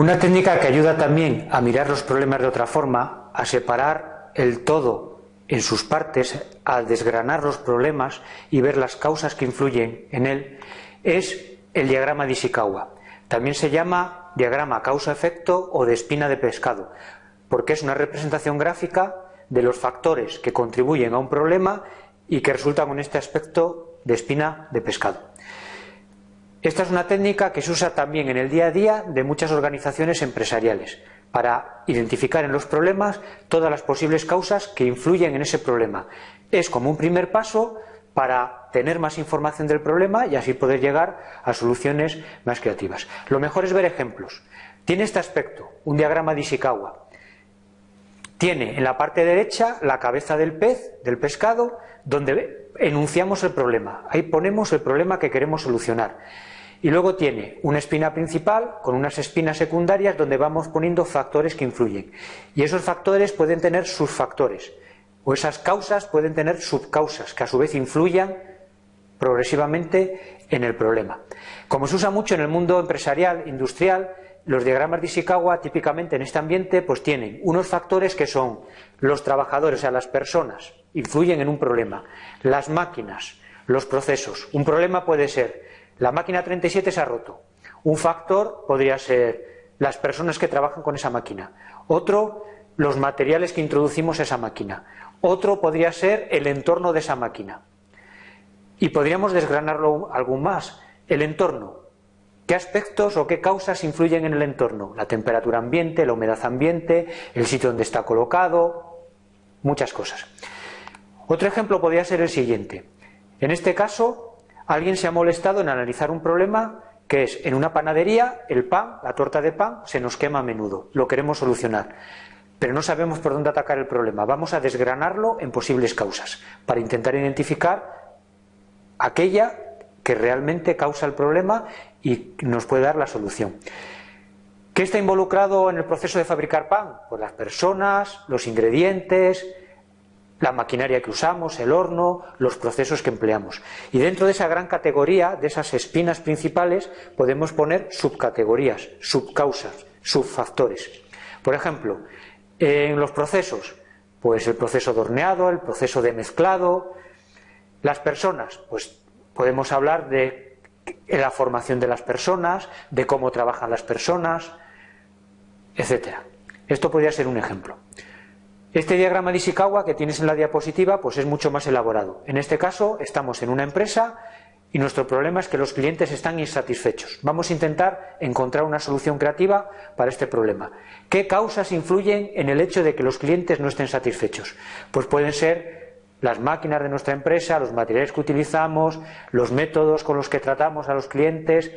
Una técnica que ayuda también a mirar los problemas de otra forma, a separar el todo en sus partes, a desgranar los problemas y ver las causas que influyen en él, es el diagrama de Ishikawa. También se llama diagrama causa-efecto o de espina de pescado, porque es una representación gráfica de los factores que contribuyen a un problema y que resultan con este aspecto de espina de pescado. Esta es una técnica que se usa también en el día a día de muchas organizaciones empresariales para identificar en los problemas todas las posibles causas que influyen en ese problema. Es como un primer paso para tener más información del problema y así poder llegar a soluciones más creativas. Lo mejor es ver ejemplos. Tiene este aspecto, un diagrama de Ishikawa. Tiene en la parte derecha la cabeza del pez, del pescado, donde enunciamos el problema. Ahí ponemos el problema que queremos solucionar. Y luego tiene una espina principal con unas espinas secundarias donde vamos poniendo factores que influyen. Y esos factores pueden tener sus factores. O esas causas pueden tener subcausas que a su vez influyan progresivamente en el problema. Como se usa mucho en el mundo empresarial, industrial, los diagramas de Ishikawa típicamente en este ambiente pues tienen unos factores que son los trabajadores, o sea, las personas, influyen en un problema, las máquinas, los procesos. Un problema puede ser la máquina 37 se ha roto. Un factor podría ser las personas que trabajan con esa máquina. Otro, los materiales que introducimos a esa máquina. Otro podría ser el entorno de esa máquina. Y podríamos desgranarlo algún más. El entorno. ¿Qué aspectos o qué causas influyen en el entorno? La temperatura ambiente, la humedad ambiente, el sitio donde está colocado, muchas cosas. Otro ejemplo podría ser el siguiente. En este caso, alguien se ha molestado en analizar un problema que es en una panadería el pan, la torta de pan, se nos quema a menudo, lo queremos solucionar, pero no sabemos por dónde atacar el problema. Vamos a desgranarlo en posibles causas para intentar identificar aquella que realmente causa el problema y nos puede dar la solución. ¿Qué está involucrado en el proceso de fabricar pan? Pues las personas, los ingredientes, la maquinaria que usamos, el horno, los procesos que empleamos. Y dentro de esa gran categoría, de esas espinas principales, podemos poner subcategorías, subcausas, subfactores. Por ejemplo, en los procesos, pues el proceso de horneado, el proceso de mezclado, las personas, pues podemos hablar de la formación de las personas, de cómo trabajan las personas, etcétera. Esto podría ser un ejemplo. Este diagrama de Ishikawa que tienes en la diapositiva pues es mucho más elaborado. En este caso estamos en una empresa y nuestro problema es que los clientes están insatisfechos. Vamos a intentar encontrar una solución creativa para este problema. ¿Qué causas influyen en el hecho de que los clientes no estén satisfechos? Pues pueden ser las máquinas de nuestra empresa, los materiales que utilizamos, los métodos con los que tratamos a los clientes,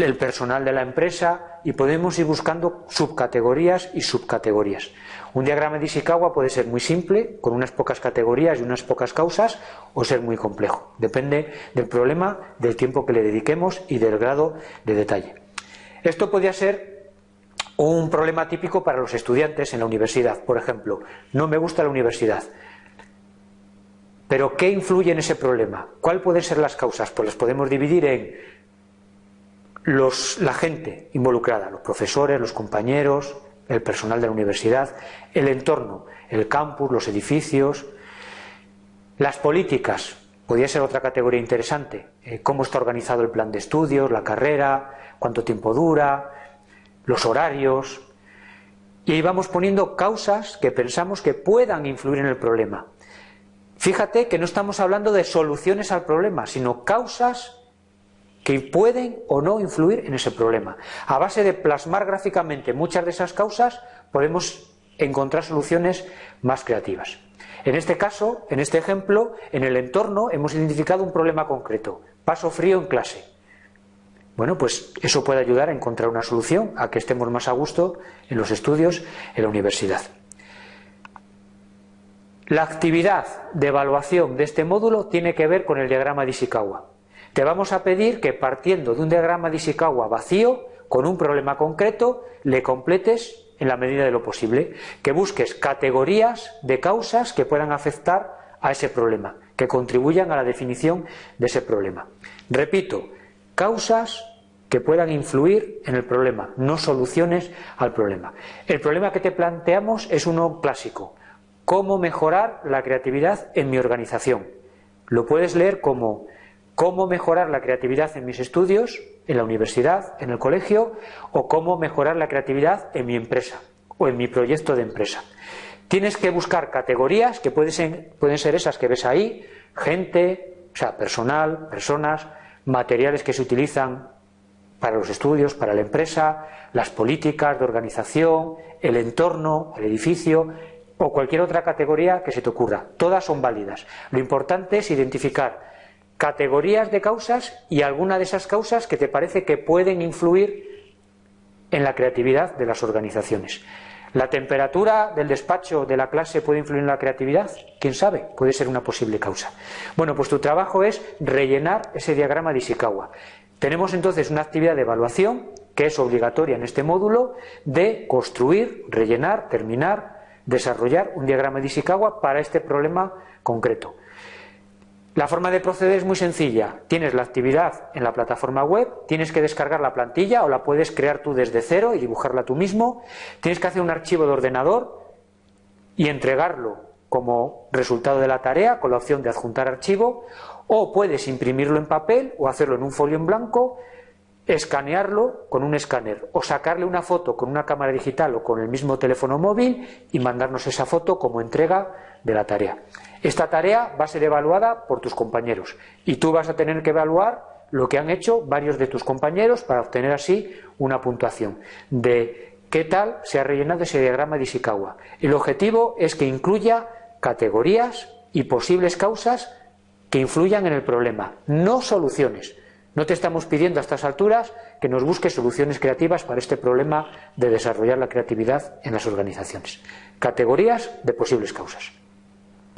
el personal de la empresa y podemos ir buscando subcategorías y subcategorías. Un diagrama de Ishikawa puede ser muy simple, con unas pocas categorías y unas pocas causas, o ser muy complejo. Depende del problema, del tiempo que le dediquemos y del grado de detalle. Esto podría ser un problema típico para los estudiantes en la universidad. Por ejemplo, no me gusta la universidad. Pero ¿qué influye en ese problema? ¿Cuáles pueden ser las causas? Pues las podemos dividir en la gente involucrada, los profesores, los compañeros, el personal de la universidad, el entorno, el campus, los edificios, las políticas, podría ser otra categoría interesante, eh, cómo está organizado el plan de estudios, la carrera, cuánto tiempo dura, los horarios, y ahí vamos poniendo causas que pensamos que puedan influir en el problema. Fíjate que no estamos hablando de soluciones al problema, sino causas que pueden o no influir en ese problema. A base de plasmar gráficamente muchas de esas causas, podemos encontrar soluciones más creativas. En este caso, en este ejemplo, en el entorno hemos identificado un problema concreto, paso frío en clase. Bueno, pues eso puede ayudar a encontrar una solución a que estemos más a gusto en los estudios en la universidad. La actividad de evaluación de este módulo tiene que ver con el diagrama de Ishikawa. Te vamos a pedir que partiendo de un diagrama de Ishikawa vacío, con un problema concreto, le completes en la medida de lo posible, que busques categorías de causas que puedan afectar a ese problema, que contribuyan a la definición de ese problema. Repito, causas que puedan influir en el problema, no soluciones al problema. El problema que te planteamos es uno clásico. ¿Cómo mejorar la creatividad en mi organización? Lo puedes leer como cómo mejorar la creatividad en mis estudios, en la universidad, en el colegio, o cómo mejorar la creatividad en mi empresa o en mi proyecto de empresa. Tienes que buscar categorías que pueden ser, esas que ves ahí, gente, o sea, personal, personas, materiales que se utilizan para los estudios, para la empresa, las políticas de organización, el entorno, el edificio o cualquier otra categoría que se te ocurra. Todas son válidas. Lo importante es identificar categorías de causas y alguna de esas causas que te parece que pueden influir en la creatividad de las organizaciones. ¿La temperatura del despacho de la clase puede influir en la creatividad? ¿Quién sabe? Puede ser una posible causa. Bueno, pues tu trabajo es rellenar ese diagrama de Ishikawa. Tenemos entonces una actividad de evaluación que es obligatoria en este módulo de construir, rellenar, terminar, desarrollar un diagrama de Ishikawa para este problema concreto. La forma de proceder es muy sencilla. Tienes la actividad en la plataforma web, tienes que descargar la plantilla o la puedes crear tú desde cero y dibujarla tú mismo. Tienes que hacer un archivo de ordenador y entregarlo como resultado de la tarea con la opción de adjuntar archivo o puedes imprimirlo en papel o hacerlo en un folio en blanco, escanearlo con un escáner o sacarle una foto con una cámara digital o con el mismo teléfono móvil y mandarnos esa foto como entrega de la tarea. Esta tarea va a ser evaluada por tus compañeros y tú vas a tener que evaluar lo que han hecho varios de tus compañeros para obtener así una puntuación de qué tal se ha rellenado ese diagrama de Ishikawa. El objetivo es que incluya categorías y posibles causas que influyan en el problema, no soluciones. No te estamos pidiendo a estas alturas que nos busques soluciones creativas para este problema de desarrollar la creatividad en las organizaciones. Categorías de posibles causas.